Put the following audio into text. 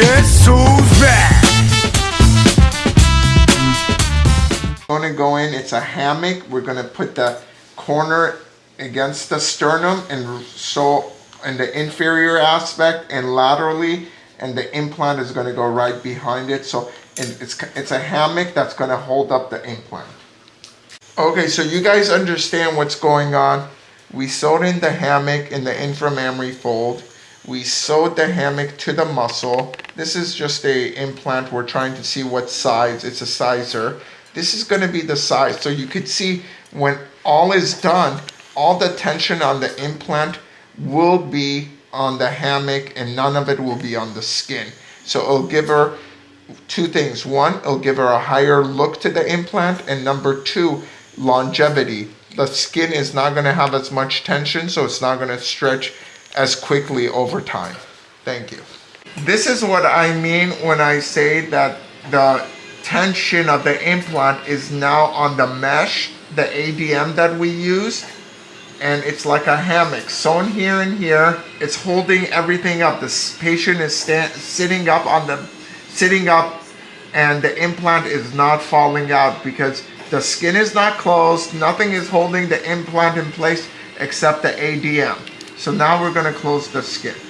Who's back? Gonna go in, it's a hammock. We're gonna put the corner against the sternum and so in the inferior aspect and laterally and the implant is gonna go right behind it. So it's, it's a hammock that's gonna hold up the implant. Okay, so you guys understand what's going on. We sewed in the hammock in the inframammary fold. We sewed the hammock to the muscle. This is just a implant. We're trying to see what size. It's a sizer. This is going to be the size. So you could see when all is done, all the tension on the implant will be on the hammock and none of it will be on the skin. So it'll give her two things. One, it'll give her a higher look to the implant. And number two, longevity. The skin is not going to have as much tension, so it's not going to stretch as quickly over time. Thank you. This is what I mean when I say that the tension of the implant is now on the mesh, the ADM that we use, and it's like a hammock sewn here and here. It's holding everything up. The patient is sitting up on the, sitting up, and the implant is not falling out because the skin is not closed. Nothing is holding the implant in place except the ADM. So now we're going to close the skin.